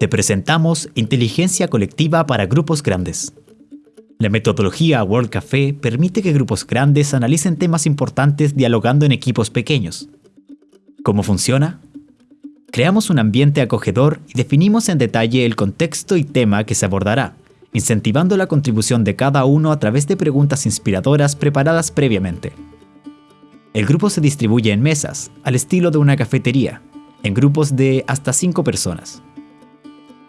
Te presentamos Inteligencia Colectiva para Grupos Grandes. La metodología World Café permite que grupos grandes analicen temas importantes dialogando en equipos pequeños. ¿Cómo funciona? Creamos un ambiente acogedor y definimos en detalle el contexto y tema que se abordará, incentivando la contribución de cada uno a través de preguntas inspiradoras preparadas previamente. El grupo se distribuye en mesas, al estilo de una cafetería, en grupos de hasta 5 personas.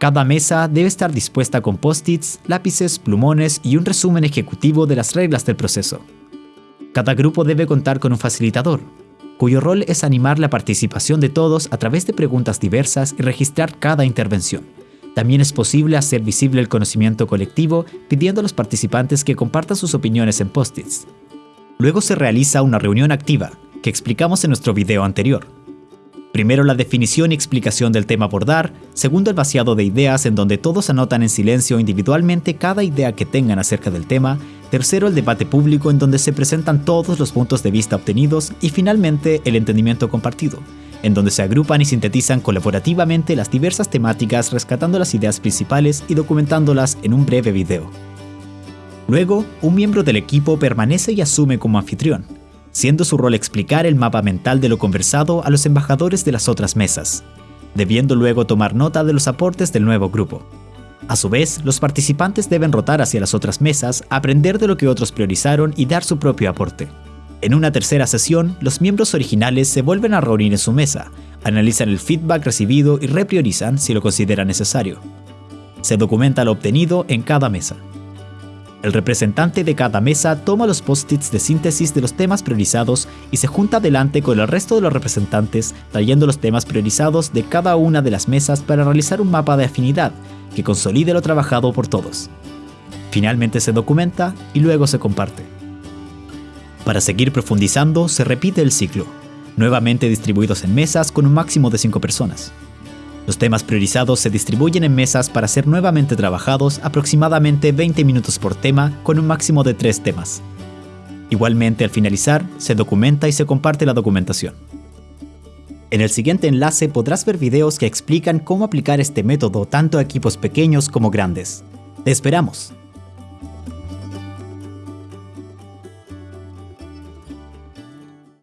Cada mesa debe estar dispuesta con post-its, lápices, plumones y un resumen ejecutivo de las reglas del proceso. Cada grupo debe contar con un facilitador, cuyo rol es animar la participación de todos a través de preguntas diversas y registrar cada intervención. También es posible hacer visible el conocimiento colectivo pidiendo a los participantes que compartan sus opiniones en post-its. Luego se realiza una reunión activa, que explicamos en nuestro video anterior, Primero la definición y explicación del tema por dar, segundo el vaciado de ideas en donde todos anotan en silencio individualmente cada idea que tengan acerca del tema, tercero el debate público en donde se presentan todos los puntos de vista obtenidos. Y finalmente el entendimiento compartido, en donde se agrupan y sintetizan colaborativamente las diversas temáticas rescatando las ideas principales y documentándolas en un breve video. Luego, un miembro del equipo permanece y asume como anfitrión, siendo su rol explicar el mapa mental de lo conversado a los embajadores de las otras mesas, debiendo luego tomar nota de los aportes del nuevo grupo. A su vez, los participantes deben rotar hacia las otras mesas, aprender de lo que otros priorizaron y dar su propio aporte. En una tercera sesión, los miembros originales se vuelven a reunir en su mesa, analizan el feedback recibido y repriorizan si lo consideran necesario. Se documenta lo obtenido en cada mesa. El representante de cada mesa toma los post-its de síntesis de los temas priorizados y se junta adelante con el resto de los representantes trayendo los temas priorizados de cada una de las mesas para realizar un mapa de afinidad que consolide lo trabajado por todos. Finalmente se documenta y luego se comparte. Para seguir profundizando, se repite el ciclo, nuevamente distribuidos en mesas con un máximo de 5 personas. Los temas priorizados se distribuyen en mesas para ser nuevamente trabajados aproximadamente 20 minutos por tema con un máximo de 3 temas. Igualmente, al finalizar, se documenta y se comparte la documentación. En el siguiente enlace podrás ver videos que explican cómo aplicar este método tanto a equipos pequeños como grandes. ¡Te esperamos!